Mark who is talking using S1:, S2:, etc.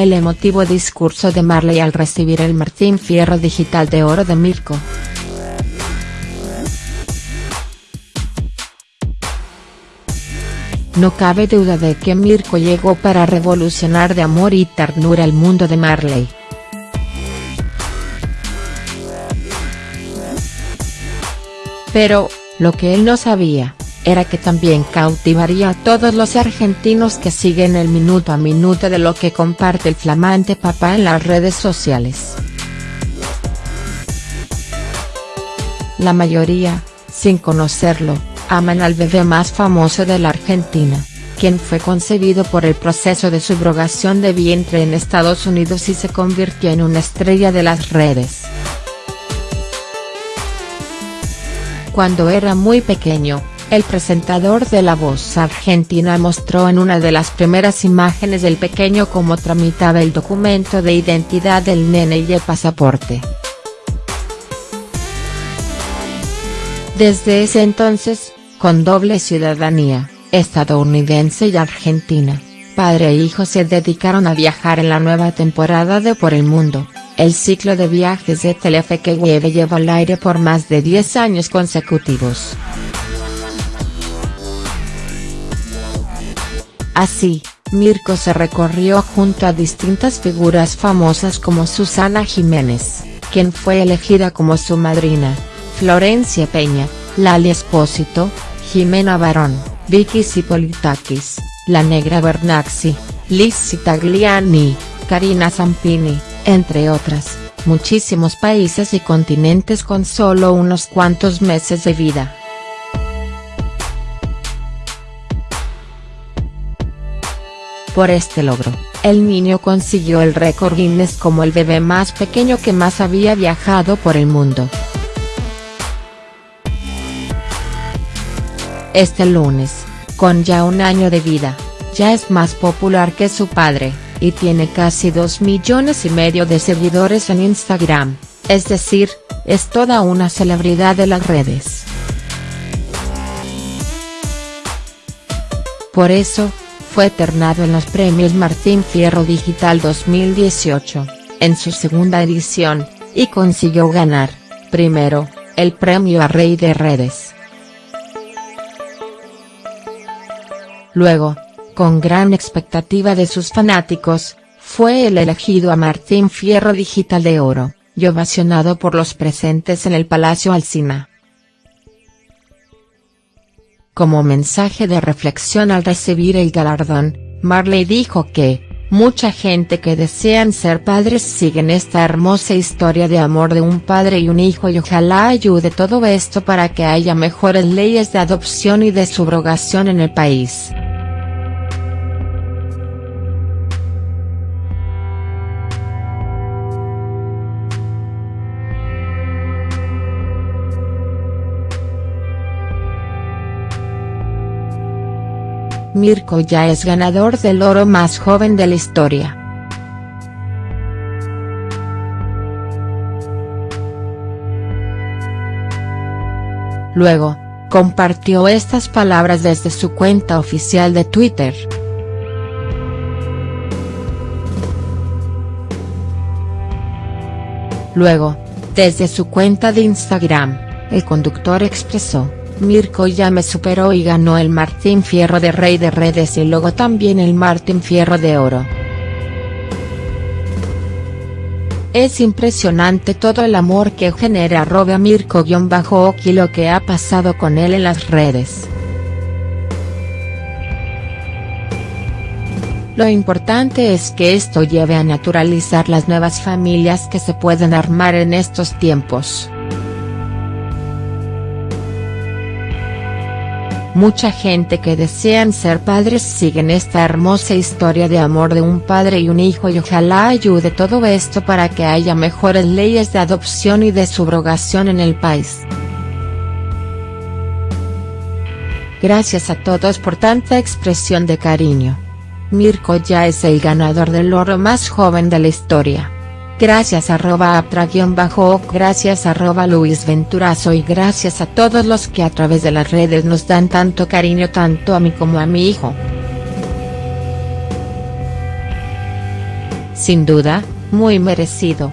S1: el emotivo discurso de Marley al recibir el Martín Fierro Digital de Oro de Mirko. No cabe duda de que Mirko llegó para revolucionar de amor y ternura el mundo de Marley. Pero, lo que él no sabía, era que también cautivaría a todos los argentinos que siguen el minuto a minuto de lo que comparte el flamante papá en las redes sociales. La mayoría, sin conocerlo, aman al bebé más famoso de la Argentina, quien fue concebido por el proceso de subrogación de vientre en Estados Unidos y se convirtió en una estrella de las redes. Cuando era muy pequeño, el presentador de La Voz Argentina mostró en una de las primeras imágenes del pequeño cómo tramitaba el documento de identidad del nene y el pasaporte. Desde ese entonces, con doble ciudadanía, estadounidense y argentina, padre e hijo se dedicaron a viajar en la nueva temporada de Por el Mundo, el ciclo de viajes de Telefe que Webe lleva al aire por más de 10 años consecutivos. Así, Mirko se recorrió junto a distintas figuras famosas como Susana Jiménez, quien fue elegida como su madrina, Florencia Peña, Lali Espósito, Jimena Barón, Vicky Sipolitakis, La Negra Bernaxi, Liz Tagliani, Karina Zampini, entre otras, muchísimos países y continentes con solo unos cuantos meses de vida. Por este logro, el niño consiguió el récord Guinness como el bebé más pequeño que más había viajado por el mundo. Este lunes, con ya un año de vida, ya es más popular que su padre, y tiene casi 2 millones y medio de seguidores en Instagram, es decir, es toda una celebridad de las redes. Por eso, fue eternado en los premios Martín Fierro Digital 2018, en su segunda edición, y consiguió ganar, primero, el premio a Rey de Redes. Luego, con gran expectativa de sus fanáticos, fue el elegido a Martín Fierro Digital de Oro, y ovacionado por los presentes en el Palacio Alsina. Como mensaje de reflexión al recibir el galardón, Marley dijo que, mucha gente que desean ser padres siguen esta hermosa historia de amor de un padre y un hijo y ojalá ayude todo esto para que haya mejores leyes de adopción y de subrogación en el país. Mirko ya es ganador del oro más joven de la historia. Luego, compartió estas palabras desde su cuenta oficial de Twitter. Luego, desde su cuenta de Instagram, el conductor expresó. Mirko ya me superó y ganó el Martín Fierro de Rey de Redes y luego también el Martín Fierro de Oro. Es impresionante todo el amor que genera arroba Mirko-Oki lo que ha pasado con él en las redes. Lo importante es que esto lleve a naturalizar las nuevas familias que se pueden armar en estos tiempos. Mucha gente que desean ser padres siguen esta hermosa historia de amor de un padre y un hijo y ojalá ayude todo esto para que haya mejores leyes de adopción y de subrogación en el país. Gracias a todos por tanta expresión de cariño. Mirko ya es el ganador del oro más joven de la historia. Gracias arroba aptra-bajo gracias arroba Luis Venturazo y gracias a todos los que a través de las redes nos dan tanto cariño tanto a mí como a mi hijo. Sin duda, muy merecido.